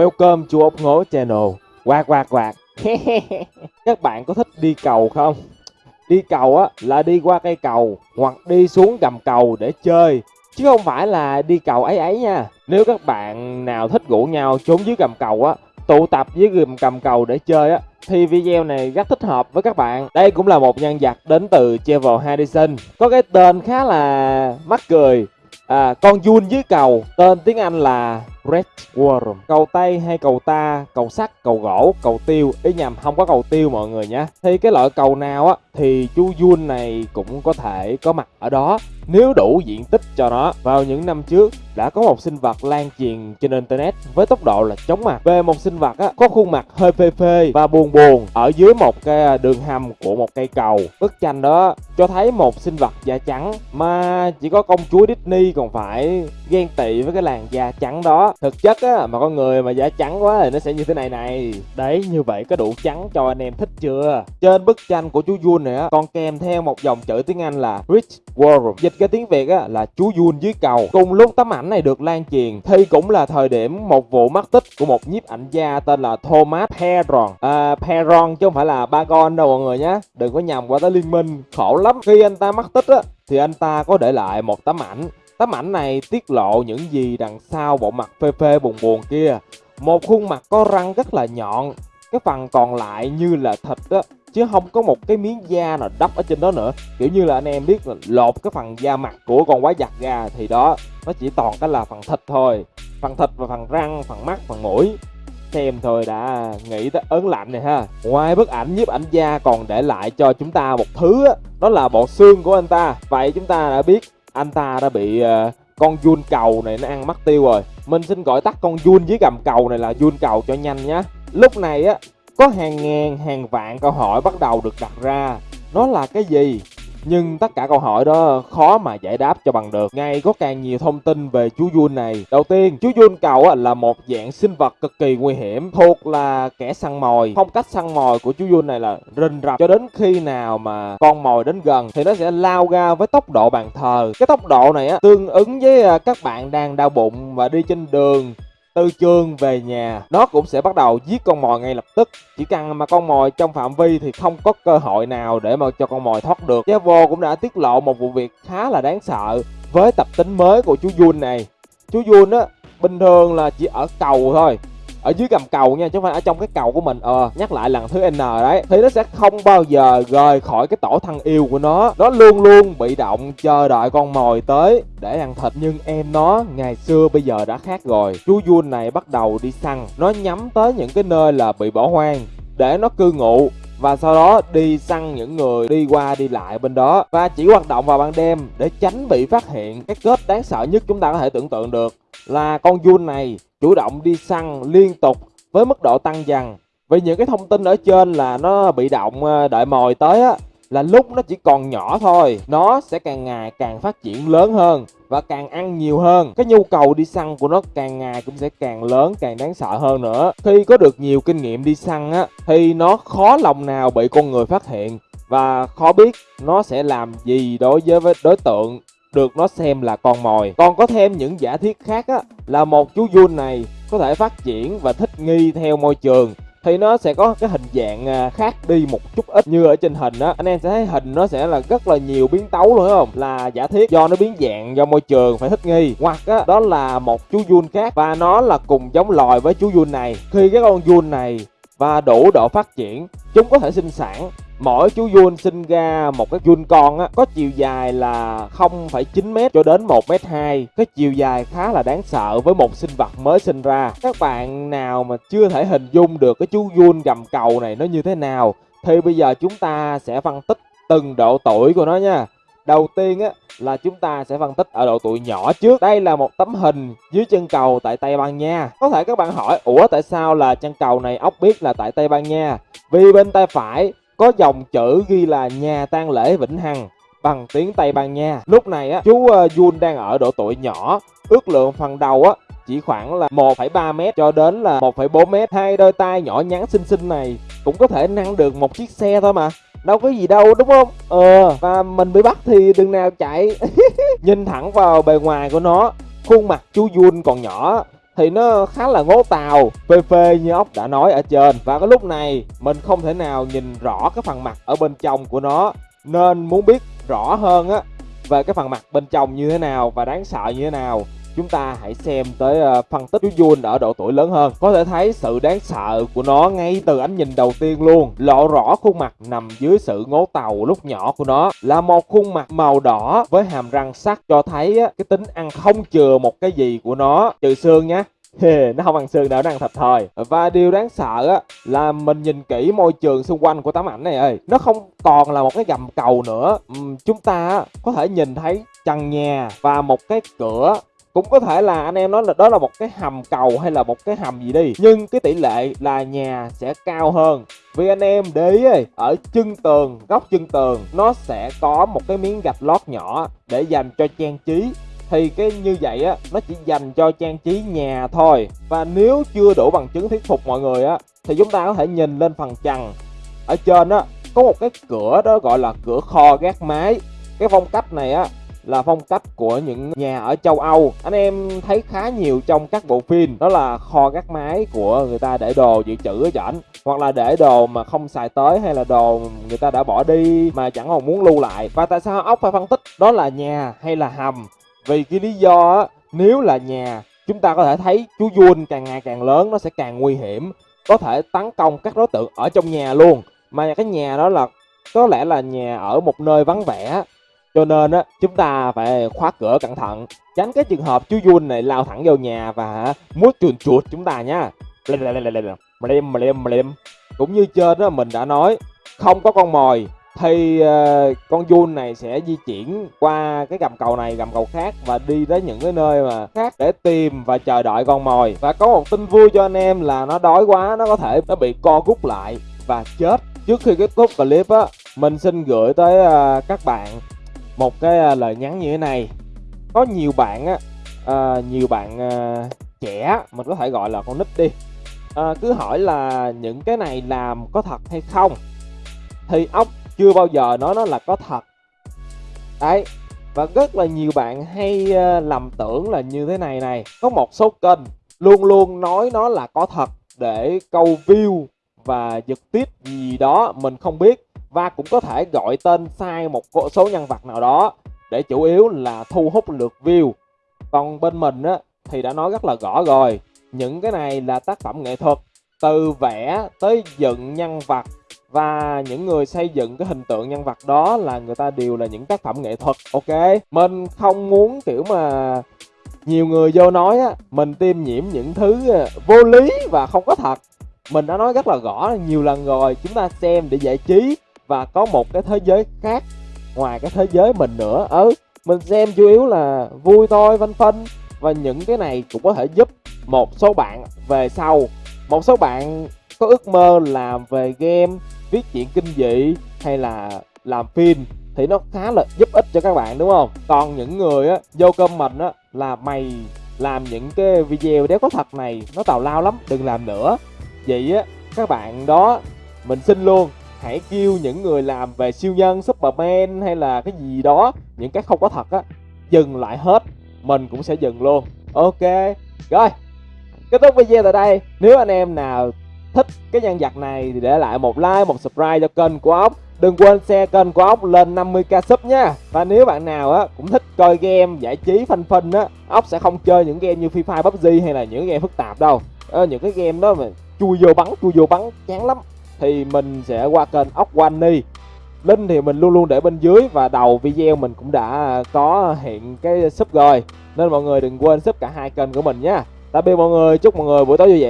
Welcome to ốc ngố channel. Quạt quạt quạt. Các bạn có thích đi cầu không? Đi cầu á là đi qua cây cầu hoặc đi xuống gầm cầu để chơi chứ không phải là đi cầu ấy ấy nha. Nếu các bạn nào thích rủ nhau trốn dưới gầm cầu á, tụ tập dưới gầm cầm cầu để chơi á thì video này rất thích hợp với các bạn. Đây cũng là một nhân vật đến từ Travel Hadison. Có cái tên khá là mắc cười. À, con Jun dưới cầu, tên tiếng Anh là Red Worm. Cầu tay hay cầu ta, cầu sắt, cầu gỗ, cầu tiêu. Ý nhầm không có cầu tiêu mọi người nhé. Thì cái loại cầu nào á thì chú Jun này cũng có thể có mặt ở đó. Nếu đủ diện tích cho nó vào những năm trước đã có một sinh vật lan truyền trên internet với tốc độ là chóng mặt. Về một sinh vật á, có khuôn mặt hơi phê phê và buồn buồn ở dưới một cái à, đường hầm của một cây cầu. Bức tranh đó cho thấy một sinh vật da trắng mà chỉ có công chúa Disney còn phải ghen tị với cái làn da trắng đó thực chất á mà con người mà da trắng quá thì nó sẽ như thế này này. Đấy như vậy có đủ trắng cho anh em thích chưa? Trên bức tranh của chú Jun này á còn kèm theo một dòng chữ tiếng Anh là Rich World dịch cái tiếng Việt á là chú Jun dưới cầu cùng lúc tấm ảnh này được lan truyền thì cũng là thời điểm một vụ mất tích của một nhiếp ảnh gia tên là Thomas Perron. À, Perron chứ không phải là Bagon đâu mọi người nhé đừng có nhầm qua tới liên minh khổ lắm. Khi anh ta mất tích á thì anh ta có để lại một tấm ảnh. Tấm ảnh này tiết lộ những gì đằng sau bộ mặt phê phê buồn buồn kia. Một khuôn mặt có răng rất là nhọn, cái phần còn lại như là thịt á, chứ không có một cái miếng da nào đắp ở trên đó nữa. Kiểu như là anh em biết là lột cái phần da mặt của con quái vật ra thì đó, nó chỉ toàn cái là phần thịt thôi. Phần thịt và phần răng, phần mắt, phần mũi xem thôi đã nghĩ tới ớn lạnh này ha ngoài bức ảnh nhiếp ảnh gia còn để lại cho chúng ta một thứ á đó là bộ xương của anh ta vậy chúng ta đã biết anh ta đã bị uh, con Jun cầu này nó ăn mất tiêu rồi. Mình xin gọi tắt con Jun dưới gầm cầu này là Jun cầu cho nhanh nhé lúc này á có hàng ngàn hàng vạn câu hỏi bắt đầu được đặt ra. Nó là cái gì? Nhưng tất cả câu hỏi đó khó mà giải đáp cho bằng được. Ngay có càng nhiều thông tin về chú Jun này. Đầu tiên chú Jun cầu là một dạng sinh vật cực kỳ nguy hiểm, thuộc là kẻ săn mồi. Phong cách săn mồi của chú Jun này là rình rập, cho đến khi nào mà con mồi đến gần thì nó sẽ lao ra với tốc độ bàn thờ. Cái tốc độ này á tương ứng với à, các bạn đang đau bụng và đi trên đường từ trường về nhà, nó cũng sẽ bắt đầu giết con mồi ngay lập tức. Chỉ cần mà con mồi trong phạm vi thì không có cơ hội nào để mà cho con mồi thoát được. Javo cũng đã tiết lộ một vụ việc khá là đáng sợ với tập tính mới của chú Jun này. Chú Jun á, bình thường là chỉ ở cầu thôi ở dưới gầm cầu nha, chứ không phải ở trong cái cầu của mình. Ờ nhắc lại lần thứ n đấy. Thì nó sẽ không bao giờ rời khỏi cái tổ thân yêu của nó. Nó luôn luôn bị động chờ đợi con mồi tới để ăn thịt. Nhưng em nó ngày xưa bây giờ đã khác rồi. Chú Jun này bắt đầu đi săn. Nó nhắm tới những cái nơi là bị bỏ hoang, để nó cư ngụ và sau đó đi săn những người đi qua đi lại bên đó. Và chỉ hoạt động vào ban đêm để tránh bị phát hiện. Cái kết đáng sợ nhất chúng ta có thể tưởng tượng được là con Jun này chủ động đi săn liên tục với mức độ tăng dần. Vì những cái thông tin ở trên là nó bị động ờ, đợi mồi tới á là lúc nó chỉ còn nhỏ thôi. Nó sẽ càng ngày càng phát triển lớn hơn và càng ăn nhiều hơn. Cái nhu cầu đi săn của nó càng ngày cũng sẽ càng lớn, càng đáng sợ hơn nữa. Khi có được nhiều kinh nghiệm đi săn á, thì nó khó lòng nào bị con người phát hiện và khó biết nó sẽ làm gì đối với đối tượng được nó xem là con mồi. Còn có thêm những giả thiết khác á, là một chú Jun này có thể phát triển và thích nghi theo môi trường thì nó sẽ có cái hình dạng à, khác đi một chút ít. Như ở trên hình á, anh em sẽ thấy hình nó sẽ là rất là nhiều biến tấu luôn không? Là giả thiết do nó biến dạng, do môi trường phải thích nghi. Hoặc á, đó là một chú Jun khác và nó là cùng giống loài với chú Jun này. Khi cái con Jun này và đủ độ phát triển, chúng có thể sinh sản mỗi chú Jun sinh ra một cái Jun con á có chiều dài là 0,9m cho đến 1m2 cái chiều dài khá là đáng sợ với một sinh vật mới sinh ra các bạn nào mà chưa thể hình dung được cái chú Jun gầm cầu này nó như thế nào thì bây giờ chúng ta sẽ phân tích từng độ tuổi của nó nha Đầu tiên á là chúng ta sẽ phân tích ở độ tuổi nhỏ trước. Đây là một tấm hình dưới chân cầu tại Tây Ban Nha. Có thể các bạn hỏi, ủa tại sao là chân cầu này ốc biết là tại Tây Ban Nha? Vì bên tay phải có dòng chữ ghi là nhà tang lễ Vĩnh Hằng bằng tiếng Tây Ban Nha. Lúc này á, chú ờ, Jun đang ở độ tuổi nhỏ, ước lượng phần đầu á chỉ khoảng là 1,3 m cho đến là 1,4 m. Hai đôi tay nhỏ nhắn xinh xinh này cũng có thể nâng được một chiếc xe thôi mà. Đâu có gì đâu đúng không? Ờ và mình bị bắt thì đừng nào chạy. Nhìn thẳng vào bề ngoài của nó khuôn mặt chú Jun còn nhỏ thì nó khá là ngố tàu phê phê như ốc đã nói ở trên. Và cái lúc này, mình không thể nào nhìn rõ cái phần mặt ở bên trong của nó. Nên muốn biết rõ hơn á, về cái phần mặt bên trong như thế nào và đáng sợ như thế nào chúng ta hãy xem tới ờ, phân tích chú Jun ở độ tuổi lớn hơn. Có thể thấy sự đáng sợ của nó ngay từ ánh nhìn đầu tiên luôn. Lộ rõ khuôn mặt nằm dưới sự ngố tàu lúc nhỏ của nó. Là một khuôn mặt màu đỏ với hàm răng sắc cho thấy cái tính ăn không chừa một cái gì của nó. Trừ xương nhé nó không ăn xương đâu nó ăn thịt thôi. Và điều đáng sợ á là mình nhìn kỹ môi trường xung quanh của tấm ảnh này ơi. Nó không còn là một cái gầm cầu nữa. Uhm, chúng ta có thể nhìn thấy trần nhà và một cái cửa cũng có thể là anh em nói là đó là một cái hầm cầu hay là một cái hầm gì đi. Nhưng cái tỷ lệ là nhà sẽ cao hơn. Vì anh em để ý ở chân tường, góc chân tường, nó sẽ có một cái miếng gạch lót nhỏ để dành cho trang trí. Thì cái như vậy á, nó chỉ dành cho trang trí nhà thôi. Và nếu chưa đủ bằng chứng thuyết phục mọi người á, thì chúng ta có thể nhìn lên phần trần. Ở trên á, có một cái cửa đó gọi là cửa kho gác mái cái phong cách này á là phong cách của những nhà ở châu Âu. Anh em thấy khá nhiều trong các bộ phim, đó là kho gác mái của người ta để đồ dự trữ ở trển hoặc là để đồ mà không xài tới hay là đồ người ta đã bỏ đi mà chẳng còn muốn lưu lại. Và tại sao ốc phải phân tích? Đó là nhà hay là hầm? Vì cái lý do á, nếu là nhà, chúng ta có thể thấy chú Jun càng ngày càng lớn, nó sẽ càng nguy hiểm, có thể tấn công các đối tượng ở trong nhà luôn. Mà cái nhà đó là, có lẽ là nhà ở một nơi vắng vẻ cho nên á chúng ta phải khóa cửa cẩn thận tránh cái trường hợp chú Jun này lao thẳng vào nhà và muốn chuồn chuột chúng ta nhá cũng như trên đó mình đã nói không có con mồi thì uh, con Jun này sẽ di chuyển qua cái gầm cầu này gầm cầu khác và đi tới những cái nơi mà khác để tìm và chờ đợi con mồi. Và có một tin vui cho anh em là nó đói quá nó có thể nó bị co rút lại và chết. Trước khi kết thúc clip á mình xin gửi tới uh, các bạn một cái à, lời nhắn như thế này. Có nhiều bạn á à, nhiều bạn à, trẻ mình có thể gọi là con nít đi à, cứ hỏi là những cái này làm có thật hay không? Thì ốc chưa bao giờ nói nó là có thật. Đấy và rất là nhiều bạn hay ờ, lầm tưởng là như thế này này. Có một số kênh luôn luôn nói nó là có thật để câu view và giật tiếp gì đó mình không biết và cũng có thể gọi tên sai một số nhân vật nào đó để chủ yếu là thu hút lượt view. Còn bên mình á, thì đã nói rất là rõ rồi, những cái này là tác phẩm nghệ thuật, từ vẽ tới dựng nhân vật. Và những người xây dựng cái hình tượng nhân vật đó là người ta đều là những tác phẩm nghệ thuật, ok? Mình không muốn kiểu mà nhiều người vô nói á, mình tiêm nhiễm những thứ ờ, vô lý và không có thật. Mình đã nói rất là rõ nhiều lần rồi, chúng ta xem để giải trí và có một cái thế giới khác ngoài cái thế giới mình nữa. Ừ mình xem chủ yếu là vui thôi vân phân và những cái này cũng có thể giúp một số bạn về sau. Một số bạn có ước mơ làm về game, viết chuyện kinh dị, hay là làm phim thì nó khá là giúp ích cho các bạn, đúng không? Còn những người á, vô comment á, là mày làm những cái video đéo có thật này, nó tào lao lắm, đừng làm nữa. Vậy á, các bạn đó, mình xin luôn hãy kêu những người làm về siêu nhân superman hay là cái gì đó những cái không có thật á dừng lại hết mình cũng sẽ dừng luôn. Ok rồi kết thúc video tại đây. Nếu anh em nào thích cái nhân vật này thì để lại một like một subscribe cho kênh của ốc đừng quên share kênh của ốc lên 50k sub nha. Và nếu bạn nào á cũng thích coi game giải trí phanh phanh á ốc sẽ không chơi những game như free fire pubg hay là những game phức tạp đâu. À, những cái game đó mà chui vô bắn chui vô bắn chán lắm thì mình sẽ qua kênh ốc Wani link thì mình luôn luôn để bên dưới và đầu video mình cũng đã có hiện cái sub rồi. Nên mọi người đừng quên sub cả hai kênh của mình nha. Tạm biệt mọi người, chúc mọi người buổi tối vui vẻ.